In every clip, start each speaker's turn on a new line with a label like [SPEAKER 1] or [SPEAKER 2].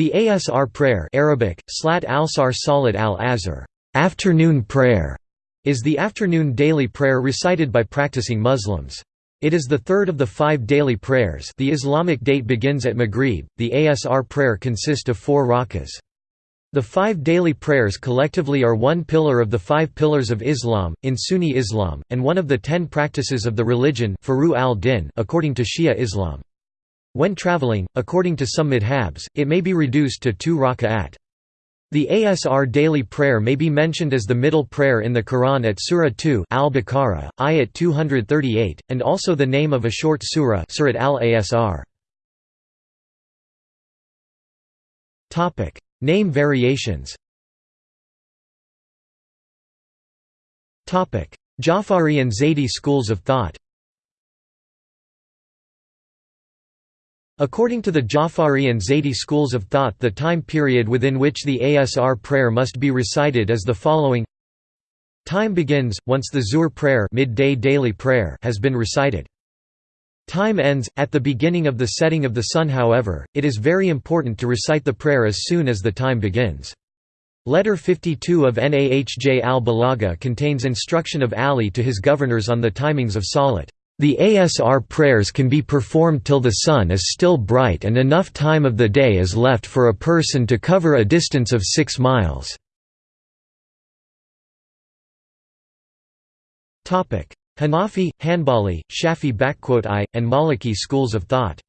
[SPEAKER 1] The Asr prayer Arabic, Slat al-Sar Salat al-Asr afternoon prayer", is the afternoon daily prayer recited by practicing Muslims. It is the third of the five daily prayers the Islamic date begins at Maghrib, the Asr prayer consists of four rakas. The five daily prayers collectively are one pillar of the five pillars of Islam, in Sunni Islam, and one of the ten practices of the religion according to Shia Islam. When traveling, according to some madhabs, it may be reduced to two raka'at. The Asr daily prayer may be mentioned as the middle prayer in the Quran at Surah 2 Al-Baqarah, ayat 238, and also the name of a short surah Surat al-Asr. Name variations Jafari and Zaydi schools of thought According to the Jafari and Zaydi schools of thought the time period within which the Asr prayer must be recited is the following Time begins, once the Zuhr prayer, midday daily prayer has been recited. Time ends, at the beginning of the setting of the sun however, it is very important to recite the prayer as soon as the time begins. Letter 52 of Nahj al-Balagha contains instruction of Ali to his governors on the timings of Salat. The Asr prayers can be performed till the sun is still bright and enough time of the day is left for a person to cover a distance of 6 miles. Hanafi, Hanbali, Shafi and Maliki schools of thought.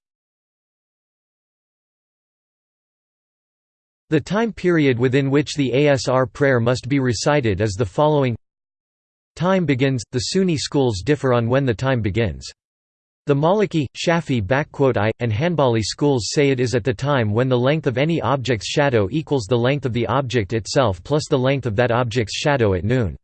[SPEAKER 1] The time period within which the Asr prayer must be recited is the following Time begins, the Sunni schools differ on when the time begins. The Maliki, Shafi and Hanbali schools say it is at the time when the length of any object's shadow equals the length of the object itself plus the length of that object's shadow at noon.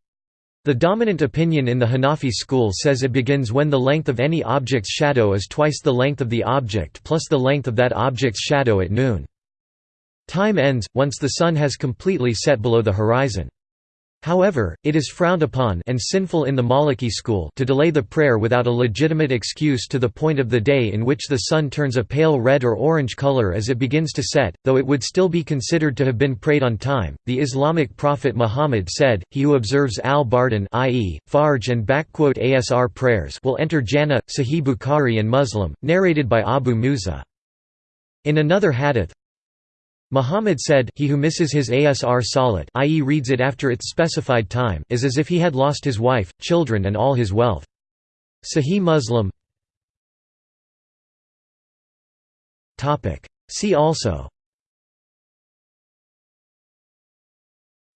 [SPEAKER 1] The dominant opinion in the Hanafi school says it begins when the length of any object's shadow is twice the length of the object plus the length of that object's shadow at noon. Time ends, once the sun has completely set below the horizon. However, it is frowned upon and sinful in the Maliki school to delay the prayer without a legitimate excuse to the point of the day in which the sun turns a pale red or orange color as it begins to set, though it would still be considered to have been prayed on time. The Islamic prophet Muhammad said, "He who observes al-Bardan, i.e., Fajr and Asr prayers, will enter Jannah." Sahih Bukhari and Muslim, narrated by Abu Musa. In another hadith, Muhammad said, he who misses his Asr salat i.e. reads it after its specified time is as if he had lost his wife, children and all his wealth. Sahih Muslim. See also.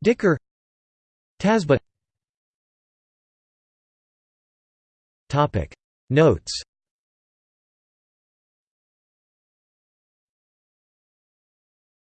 [SPEAKER 1] Dhikr Tasbih Notes